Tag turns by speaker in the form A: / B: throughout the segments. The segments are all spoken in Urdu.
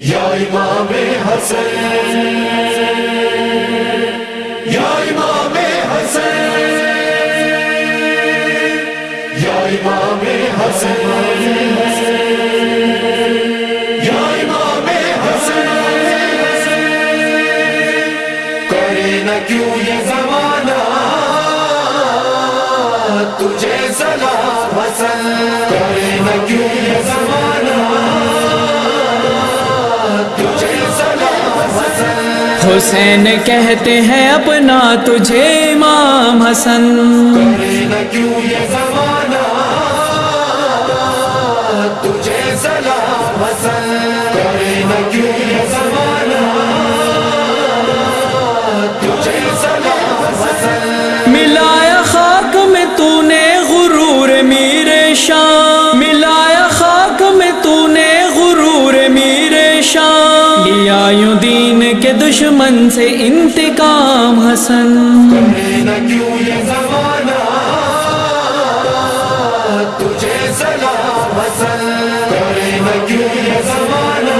A: یا امام حسن یا امام حسن یا امام حسن یا امام حسن کرے نہ کیوں یہ زمانہ تجھے سلام حسن۔
B: حسین کہتے ہیں اپنا تجھے امام حسن۔ دشمن سے انتقام حسن۔
A: کیوں یہ زمانہ تجھے سلام حسن کیوں یہ زمانہ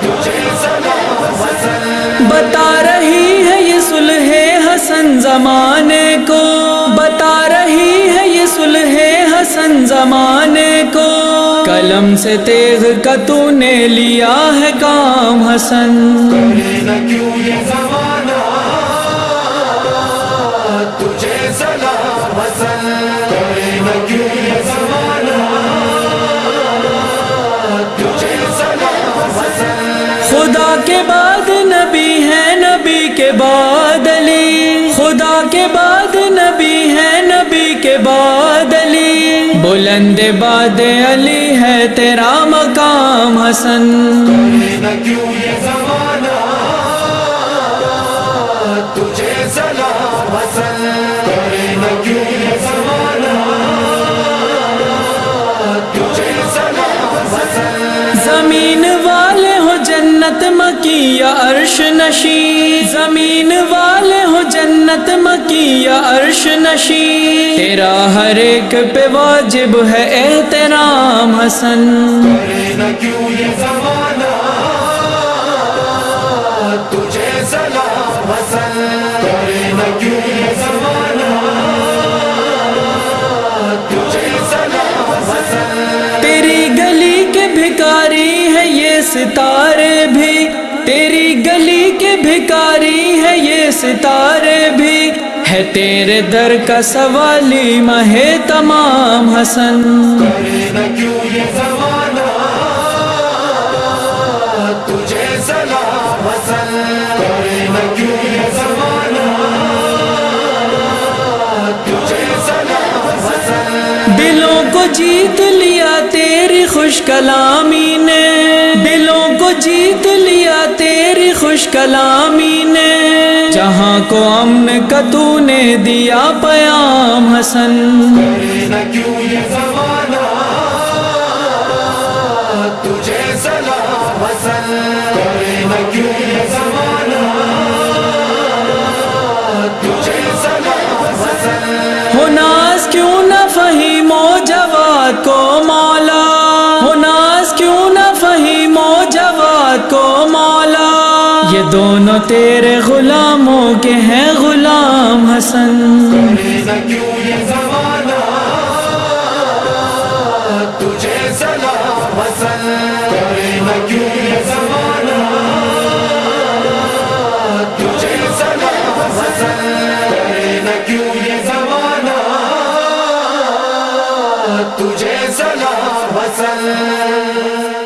A: تجھے سلام حسن
B: بتا رہی ہے یہ صلح حسن زمانے کو۔ بتا رہی ہے یہ صلح حسن زمانے قلم سے تیغ کا تو نے لیا ہے کام حسن
A: کیوں یہ زمانہ تجھے سلام حسن کیوں یہ زمانہ تجھے سلام حسن۔
B: خدا کے بعد نبی ہے نبی کے بعد۔ بلند باد علی ہے تیرا مقام حسن۔
A: نہ کیوں یہ زمانہ تجھے سلام حسن۔
B: مکی یا عرش نشی۔ زمین والے ہو جنت مکی یا عرش نشی۔ تیرا ہر ایک پہ واجب ہے احترام حسن۔
A: کرے نہ کیوں یہ زمانہ؟ تجھے سلام حسن۔ کرے نہ کیوں یہ زمانہ؟ تجھے سلام حسن۔
B: تیری گلی کے بھکاری ہے یہ ستارے بھی۔ تیری گلی کے بھکاری ہے یہ ستارے بھی ہے تیرے در کا سوالی مہ تمام حسن
A: کرے نہ کیوں یہ زمانہ؟ تجھے سلام حسن۔ کرے نہ کیوں یہ زمانہ؟ تجھے سلام حسن۔
B: دلوں کو جیت لیا تیری خوش کلامی جیت لیا تیری خوش کلامی نے۔ جہاں کو امن کا تو نے دیا پیام حسن۔ مولا یہ دونوں تیرے غلاموں کے ہیں غلام حسن
A: کرے نہ کیوں یہ زمانہ تجھے سلام حسن کیوں یہ زمانہ تجھے سلام حسن کرے نہ کیوں یہ زمانہ تجھے سلام حسن